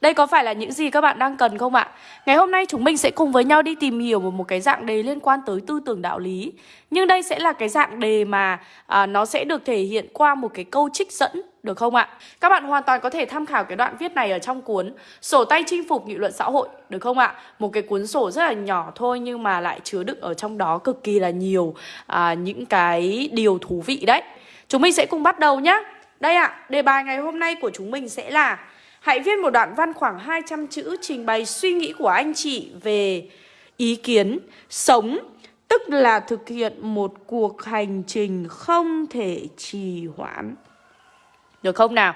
Đây có phải là những gì các bạn đang cần không ạ? Ngày hôm nay chúng mình sẽ cùng với nhau đi tìm hiểu một, một cái dạng đề liên quan tới tư tưởng đạo lý Nhưng đây sẽ là cái dạng đề mà à, nó sẽ được thể hiện qua một cái câu trích dẫn được không ạ? Các bạn hoàn toàn có thể tham khảo cái đoạn viết này ở trong cuốn Sổ tay chinh phục nghị luận xã hội Được không ạ? Một cái cuốn sổ rất là nhỏ thôi Nhưng mà lại chứa đựng ở trong đó cực kỳ là nhiều à, những cái điều thú vị đấy Chúng mình sẽ cùng bắt đầu nhé Đây ạ, đề bài ngày hôm nay của chúng mình sẽ là Hãy viết một đoạn văn khoảng 200 chữ trình bày suy nghĩ của anh chị về ý kiến sống, Tức là thực hiện một cuộc hành trình không thể trì hoãn Được không nào?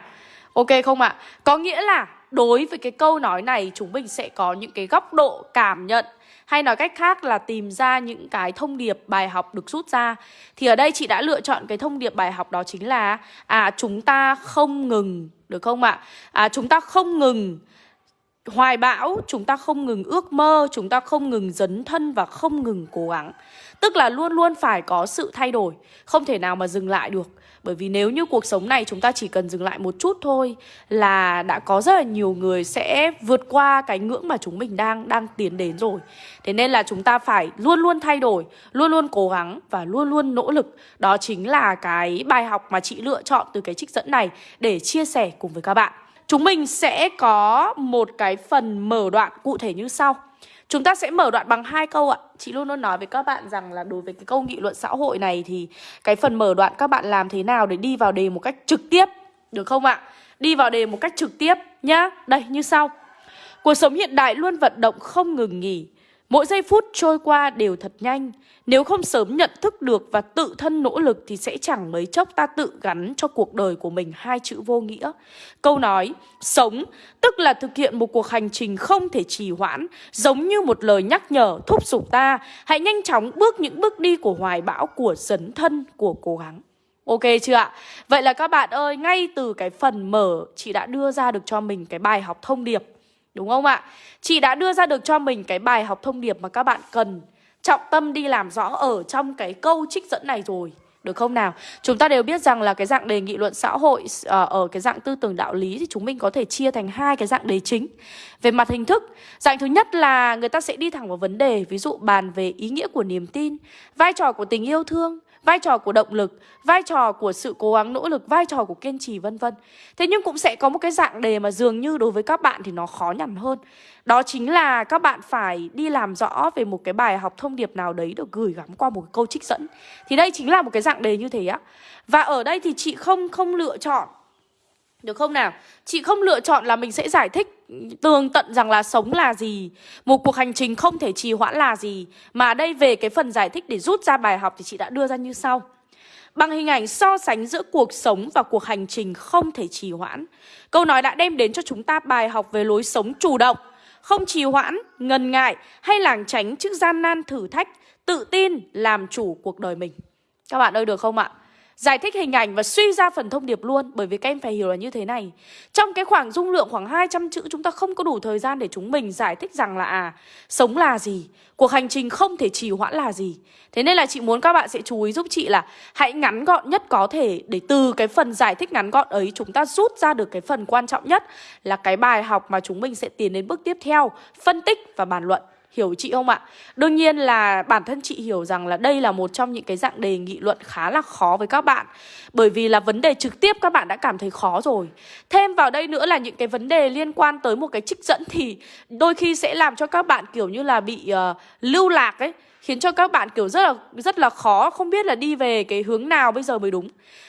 Ok không ạ? À? Có nghĩa là đối với cái câu nói này, chúng mình sẽ có những cái góc độ cảm nhận hay nói cách khác là tìm ra những cái thông điệp bài học được rút ra. Thì ở đây chị đã lựa chọn cái thông điệp bài học đó chính là À chúng ta không ngừng, được không ạ? À chúng ta không ngừng hoài bão, chúng ta không ngừng ước mơ, chúng ta không ngừng dấn thân và không ngừng cố gắng. Tức là luôn luôn phải có sự thay đổi, không thể nào mà dừng lại được bởi vì nếu như cuộc sống này chúng ta chỉ cần dừng lại một chút thôi là đã có rất là nhiều người sẽ vượt qua cái ngưỡng mà chúng mình đang đang tiến đến rồi. Thế nên là chúng ta phải luôn luôn thay đổi, luôn luôn cố gắng và luôn luôn nỗ lực. Đó chính là cái bài học mà chị lựa chọn từ cái trích dẫn này để chia sẻ cùng với các bạn. Chúng mình sẽ có một cái phần mở đoạn cụ thể như sau. Chúng ta sẽ mở đoạn bằng hai câu ạ. Chị luôn luôn nói với các bạn rằng là đối với cái câu nghị luận xã hội này Thì cái phần mở đoạn các bạn làm thế nào để đi vào đề một cách trực tiếp, Được không ạ? Đi vào đề một cách trực tiếp nhá. Đây, như sau. Cuộc sống hiện đại luôn vận động không ngừng nghỉ Mỗi giây phút trôi qua đều thật nhanh. Nếu không sớm nhận thức được và tự thân nỗ lực Thì sẽ chẳng mấy chốc ta tự gắn cho cuộc đời của mình hai chữ vô nghĩa. Câu nói Sống tức là thực hiện một cuộc hành trình không thể trì hoãn Giống như một lời nhắc nhở thúc giục ta Hãy nhanh chóng bước những bước đi của hoài bão Của dấn thân, của cố gắng. Ok chưa ạ? Vậy là các bạn ơi, ngay từ cái phần mở Chị đã đưa ra được cho mình cái bài học thông điệp. Đúng không ạ? Chị đã đưa ra được cho mình cái bài học thông điệp mà các bạn cần trọng tâm đi làm rõ ở trong cái câu trích dẫn này rồi. Được không nào? Chúng ta đều biết rằng là cái dạng đề nghị luận xã hội ờ, ở cái dạng tư tưởng đạo lý thì chúng mình có thể chia thành hai cái dạng đề chính. Về mặt hình thức, dạng thứ nhất là người ta sẽ đi thẳng vào vấn đề, ví dụ bàn về ý nghĩa của niềm tin, vai trò của tình yêu thương, vai trò của động lực, vai trò của sự cố gắng nỗ lực, vai trò của kiên trì vân vân. Thế nhưng cũng sẽ có một cái dạng đề mà dường như đối với các bạn thì nó khó nhằn hơn. Đó chính là các bạn phải đi làm rõ về một cái bài học thông điệp nào đấy được gửi gắm qua một cái câu trích dẫn. Thì đây chính là một cái dạng đề như thế á. Và ở đây thì chị không không lựa chọn được không nào? Chị không lựa chọn là mình sẽ giải thích tường tận rằng là sống là gì Một cuộc hành trình không thể trì hoãn là gì. Mà đây về cái phần giải thích để rút ra bài học thì chị đã đưa ra như sau. Bằng hình ảnh so sánh giữa cuộc sống và cuộc hành trình không thể trì hoãn Câu nói đã đem đến cho chúng ta bài học về lối sống chủ động Không trì hoãn, ngần ngại hay lảng tránh trước gian nan thử thách Tự tin làm chủ cuộc đời mình. Các bạn ơi được không ạ? Giải thích hình ảnh và suy ra phần thông điệp luôn, Bởi vì các em phải hiểu là như thế này. Trong cái khoảng dung lượng khoảng 200 chữ, Chúng ta không có đủ thời gian để chúng mình giải thích rằng là à Sống là gì, Cuộc hành trình không thể trì hoãn là gì. Thế nên là chị muốn các bạn sẽ chú ý giúp chị là Hãy ngắn gọn nhất có thể Để từ cái phần giải thích ngắn gọn ấy Chúng ta rút ra được cái phần quan trọng nhất Là cái bài học mà chúng mình sẽ tiến đến bước tiếp theo, Phân tích và bàn luận. Hiểu chị không ạ? Đương nhiên là bản thân chị hiểu rằng là đây là một trong những cái dạng đề nghị luận khá là khó với các bạn. Bởi vì là vấn đề trực tiếp các bạn đã cảm thấy khó rồi. Thêm vào đây nữa là những cái vấn đề liên quan tới một cái trích dẫn thì đôi khi sẽ làm cho các bạn kiểu như là bị uh, lưu lạc ấy khiến cho các bạn, kiểu, rất là rất là khó không biết là đi về cái hướng nào bây giờ mới đúng.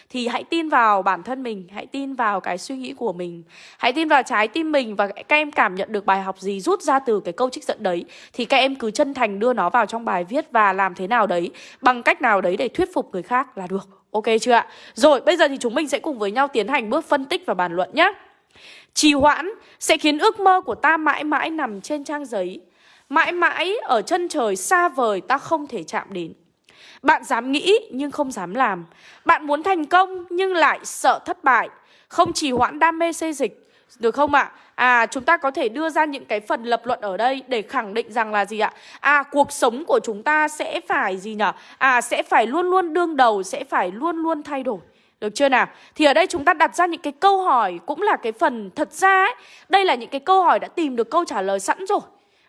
Thì hãy tin vào bản thân mình, hãy tin vào cái suy nghĩ của mình, hãy tin vào trái tim mình và các em cảm nhận được bài học gì rút ra từ cái câu trích dẫn đấy. Thì các em cứ chân thành đưa nó vào trong bài viết và làm thế nào đấy, bằng cách nào đấy để thuyết phục người khác là được. Ok chưa ạ? Rồi, bây giờ thì chúng mình sẽ cùng với nhau tiến hành bước phân tích và bàn luận nhé trì hoãn sẽ khiến ước mơ của ta mãi mãi nằm trên trang giấy. Mãi mãi ở chân trời xa vời ta không thể chạm đến Bạn dám nghĩ nhưng không dám làm Bạn muốn thành công nhưng lại sợ thất bại Không chỉ hoãn đam mê xây dịch được không ạ? À? à chúng ta có thể đưa ra những cái phần lập luận ở đây để khẳng định rằng là gì ạ? À cuộc sống của chúng ta sẽ phải gì nhở? À sẽ phải luôn luôn đương đầu, sẽ phải luôn luôn thay đổi Được chưa nào? Thì ở đây chúng ta đặt ra những cái câu hỏi cũng là cái phần thật ra ấy, đây là những cái câu hỏi đã tìm được câu trả lời sẵn rồi.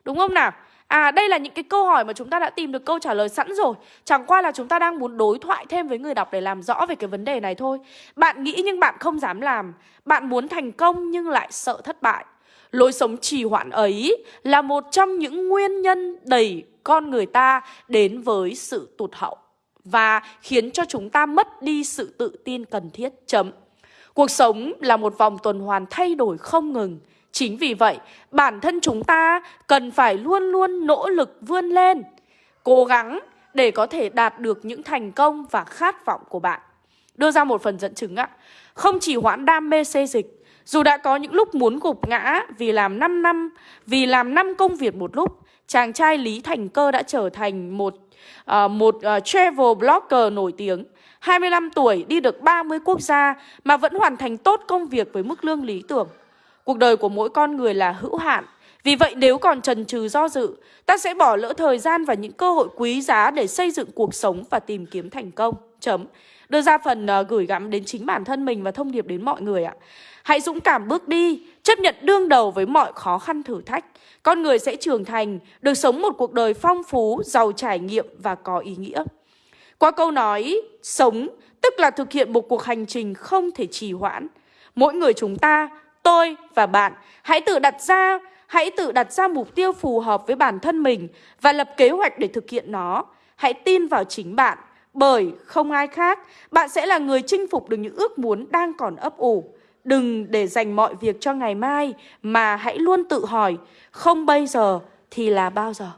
Đúng không nào? À đây là những cái câu hỏi mà chúng ta đã tìm được câu trả lời sẵn rồi. Chẳng qua là chúng ta đang muốn đối thoại thêm với người đọc để làm rõ về cái vấn đề này thôi. Bạn nghĩ nhưng bạn không dám làm. Bạn muốn thành công nhưng lại sợ thất bại. Lối sống trì hoãn ấy là một trong những nguyên nhân đẩy con người ta đến với sự tụt hậu Và khiến cho chúng ta mất đi sự tự tin cần thiết. Chấm. Cuộc sống là một vòng tuần hoàn thay đổi không ngừng. Chính vì vậy, bản thân chúng ta cần phải luôn luôn nỗ lực vươn lên, cố gắng để có thể đạt được những thành công và khát vọng của bạn. Đưa ra một phần dẫn chứng ạ. Không chỉ hoãn đam mê xê dịch, dù đã có những lúc muốn gục ngã vì làm 5 năm, vì làm 5 công việc một lúc, chàng trai Lý Thành Cơ đã trở thành một uh, một uh, travel blogger nổi tiếng. 25 tuổi đi được 30 quốc gia mà vẫn hoàn thành tốt công việc với mức lương lý tưởng. Cuộc đời của mỗi con người là hữu hạn. Vì vậy nếu còn trần trừ do dự, ta sẽ bỏ lỡ thời gian và những cơ hội quý giá để xây dựng cuộc sống và tìm kiếm thành công. Chấm. Đưa ra phần uh, gửi gắm đến chính bản thân mình và thông điệp đến mọi người ạ. Hãy dũng cảm bước đi, chấp nhận đương đầu với mọi khó khăn thử thách. Con người sẽ trưởng thành, được sống một cuộc đời phong phú, giàu trải nghiệm và có ý nghĩa. Qua câu nói sống, tức là thực hiện một cuộc hành trình không thể trì hoãn. Mỗi người chúng ta tôi và bạn hãy tự đặt ra hãy tự đặt ra mục tiêu phù hợp với bản thân mình và lập kế hoạch để thực hiện nó. Hãy tin vào chính bạn, bởi không ai khác, bạn sẽ là người chinh phục được những ước muốn đang còn ấp ủ. Đừng để dành mọi việc cho ngày mai mà hãy luôn tự hỏi, không bây giờ thì là bao giờ?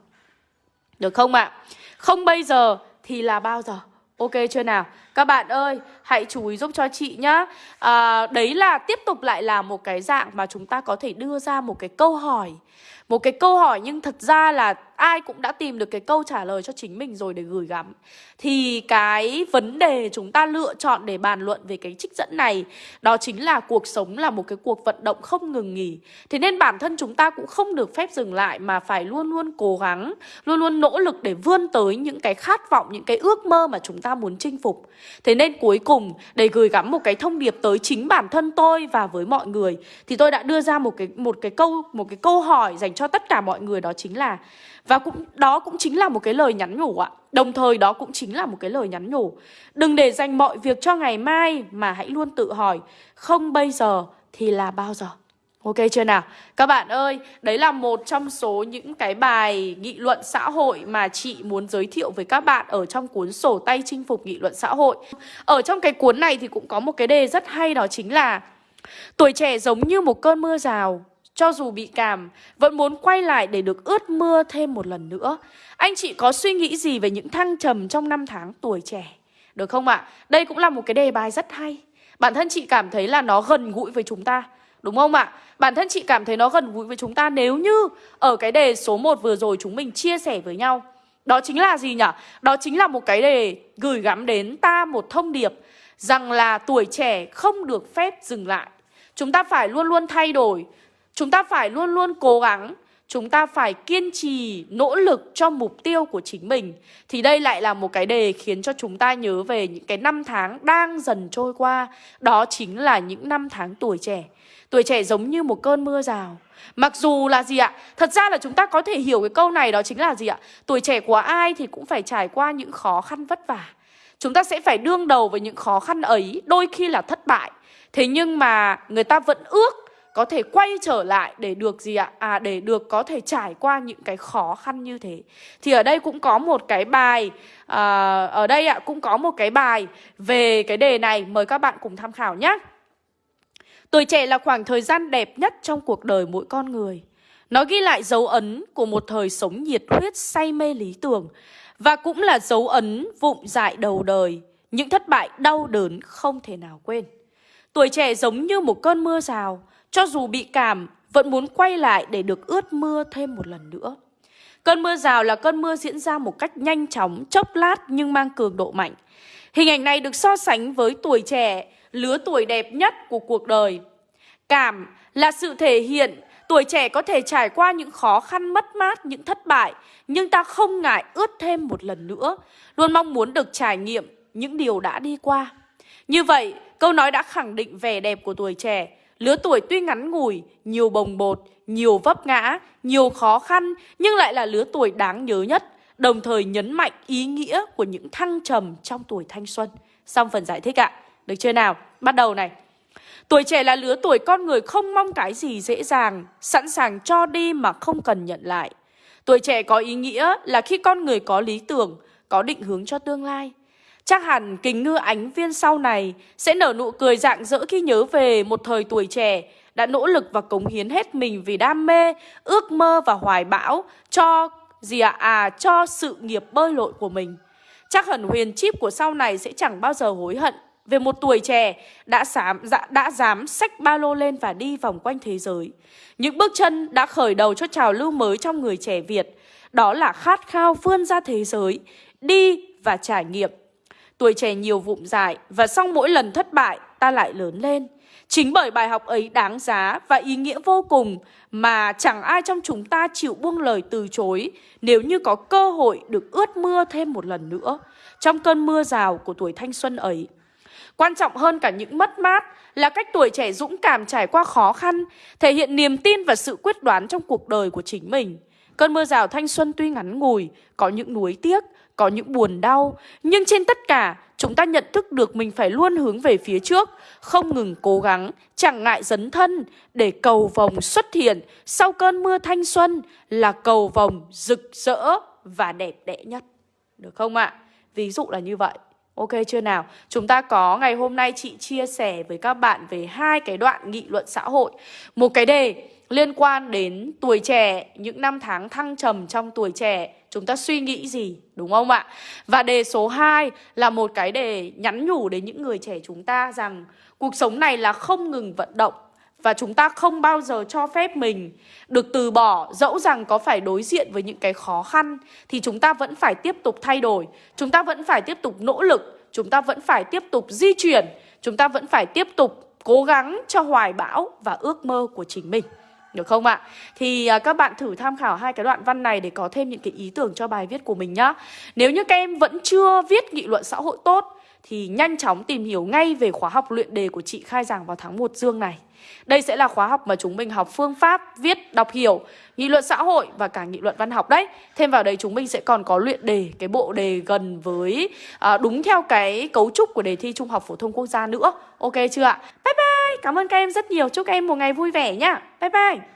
Được không ạ? Không bây giờ thì là bao giờ? Ok chưa nào? Các bạn ơi, hãy chú ý giúp cho chị nhá à, Đấy là tiếp tục lại là một cái dạng mà chúng ta có thể đưa ra một cái câu hỏi Một cái câu hỏi nhưng thật ra là ai cũng đã tìm được cái câu trả lời cho chính mình rồi để gửi gắm. Thì cái vấn đề chúng ta lựa chọn để bàn luận về cái trích dẫn này Đó chính là cuộc sống là một cái cuộc vận động không ngừng nghỉ. Thế nên bản thân chúng ta cũng không được phép dừng lại Mà phải luôn luôn cố gắng Luôn luôn nỗ lực để vươn tới những cái khát vọng, những cái ước mơ mà chúng ta muốn chinh phục. Thế nên cuối cùng để gửi gắm một cái thông điệp tới chính bản thân tôi và với mọi người Thì tôi đã đưa ra một cái một cái câu một cái câu hỏi dành cho tất cả mọi người đó chính là và cũng đó cũng chính là một cái lời nhắn nhủ ạ. Đồng thời đó cũng chính là một cái lời nhắn nhủ. Đừng để dành mọi việc cho ngày mai mà hãy luôn tự hỏi không bây giờ thì là bao giờ. Ok chưa nào? Các bạn ơi, đấy là một trong số những cái bài nghị luận xã hội mà chị muốn giới thiệu với các bạn ở trong cuốn sổ tay chinh phục nghị luận xã hội. Ở trong cái cuốn này thì cũng có một cái đề rất hay đó chính là Tuổi trẻ giống như một cơn mưa rào cho dù bị cảm, vẫn muốn quay lại để được ướt mưa thêm một lần nữa. Anh chị có suy nghĩ gì về những thăng trầm trong năm tháng tuổi trẻ? Được không ạ? Đây cũng là một cái đề bài rất hay. Bản thân chị cảm thấy là nó gần gũi với chúng ta. Đúng không ạ? Bản thân chị cảm thấy nó gần gũi với chúng ta nếu như ở cái đề số 1 vừa rồi chúng mình chia sẻ với nhau. Đó chính là gì nhỉ? Đó chính là một cái đề gửi gắm đến ta một thông điệp rằng là tuổi trẻ không được phép dừng lại. Chúng ta phải luôn luôn thay đổi, Chúng ta phải luôn luôn cố gắng. Chúng ta phải kiên trì, nỗ lực cho mục tiêu của chính mình. Thì đây lại là một cái đề khiến cho chúng ta nhớ về những cái năm tháng đang dần trôi qua. Đó chính là những năm tháng tuổi trẻ. Tuổi trẻ giống như một cơn mưa rào. Mặc dù là gì ạ? Thật ra là chúng ta có thể hiểu cái câu này đó chính là gì ạ? Tuổi trẻ của ai thì cũng phải trải qua những khó khăn vất vả. Chúng ta sẽ phải đương đầu với những khó khăn ấy Đôi khi là thất bại. Thế nhưng mà người ta vẫn ước có thể quay trở lại để được gì ạ? À để được có thể trải qua những cái khó khăn như thế. Thì ở đây cũng có một cái bài à, ở đây ạ cũng có một cái bài về cái đề này mời các bạn cùng tham khảo nhé. Tuổi trẻ là khoảng thời gian đẹp nhất trong cuộc đời mỗi con người. Nó ghi lại dấu ấn của một thời sống nhiệt huyết say mê lý tưởng và cũng là dấu ấn vụng dại đầu đời, những thất bại đau đớn không thể nào quên. Tuổi trẻ giống như một cơn mưa rào, cho dù bị cảm, vẫn muốn quay lại để được ướt mưa thêm một lần nữa. Cơn mưa rào là cơn mưa diễn ra một cách nhanh chóng, chốc lát nhưng mang cường độ mạnh. Hình ảnh này được so sánh với tuổi trẻ, lứa tuổi đẹp nhất của cuộc đời. Cảm là sự thể hiện tuổi trẻ có thể trải qua những khó khăn mất mát, những thất bại, nhưng ta không ngại ướt thêm một lần nữa, luôn mong muốn được trải nghiệm những điều đã đi qua. Như vậy, câu nói đã khẳng định vẻ đẹp của tuổi trẻ. Lứa tuổi tuy ngắn ngủi, nhiều bồng bột, nhiều vấp ngã, nhiều khó khăn nhưng lại là lứa tuổi đáng nhớ nhất, đồng thời nhấn mạnh ý nghĩa của những thăng trầm trong tuổi thanh xuân. Xong phần giải thích ạ. Được chưa nào? Bắt đầu này. Tuổi trẻ là lứa tuổi con người không mong cái gì dễ dàng, sẵn sàng cho đi mà không cần nhận lại. Tuổi trẻ có ý nghĩa là khi con người có lý tưởng, có định hướng cho tương lai. Chắc hẳn kính ngư ánh viên sau này sẽ nở nụ cười rạng rỡ khi nhớ về một thời tuổi trẻ đã nỗ lực và cống hiến hết mình vì đam mê, ước mơ và hoài bão cho gì ạ? À? à, cho sự nghiệp bơi lội của mình. Chắc hẳn huyền chip của sau này sẽ chẳng bao giờ hối hận về một tuổi trẻ đã dám, đã, dạ, đã dám xách ba lô lên và đi vòng quanh thế giới. Những bước chân đã khởi đầu cho trào lưu mới trong người trẻ Việt. Đó là khát khao vươn ra thế giới, đi và trải nghiệm. Tuổi trẻ nhiều vụng dại và sau mỗi lần thất bại ta lại lớn lên. Chính bởi bài học ấy đáng giá và ý nghĩa vô cùng mà chẳng ai trong chúng ta chịu buông lời từ chối nếu như có cơ hội được ướt mưa thêm một lần nữa trong cơn mưa rào của tuổi thanh xuân ấy. Quan trọng hơn cả những mất mát là cách tuổi trẻ dũng cảm trải qua khó khăn, thể hiện niềm tin và sự quyết đoán trong cuộc đời của chính mình. Cơn mưa rào thanh xuân tuy ngắn ngủi, có những nuối tiếc, có những buồn đau, nhưng trên tất cả, chúng ta nhận thức được mình phải luôn hướng về phía trước, không ngừng cố gắng, chẳng ngại dấn thân để cầu vồng xuất hiện sau cơn mưa thanh xuân là cầu vồng rực rỡ và đẹp đẽ nhất. Được không ạ? Ví dụ là như vậy. Ok chưa nào? Chúng ta có ngày hôm nay chị chia sẻ với các bạn về hai cái đoạn nghị luận xã hội. Một cái đề liên quan đến tuổi trẻ, những năm tháng thăng trầm trong tuổi trẻ, chúng ta suy nghĩ gì, đúng không ạ? Và đề số 2 là một cái đề nhắn nhủ đến những người trẻ chúng ta rằng cuộc sống này là không ngừng vận động và chúng ta không bao giờ cho phép mình được từ bỏ dẫu rằng có phải đối diện với những cái khó khăn thì chúng ta vẫn phải tiếp tục thay đổi, chúng ta vẫn phải tiếp tục nỗ lực, chúng ta vẫn phải tiếp tục di chuyển, chúng ta vẫn phải tiếp tục cố gắng cho hoài bão và ước mơ của chính mình. Được không ạ? Thì à, các bạn thử tham khảo hai cái đoạn văn này để có thêm những cái ý tưởng cho bài viết của mình nhá. Nếu như các em vẫn chưa viết nghị luận xã hội tốt thì nhanh chóng tìm hiểu ngay về khóa học luyện đề của chị khai giảng vào tháng 1 dương này. Đây sẽ là khóa học mà chúng mình học phương pháp viết, đọc hiểu, nghị luận xã hội và cả nghị luận văn học đấy. Thêm vào đấy chúng mình sẽ còn có luyện đề, cái bộ đề gần với à, đúng theo cái cấu trúc của đề thi Trung học phổ thông quốc gia nữa. Ok chưa ạ? Bye bye, cảm ơn các em rất nhiều. Chúc các em một ngày vui vẻ nhá. Bye bye.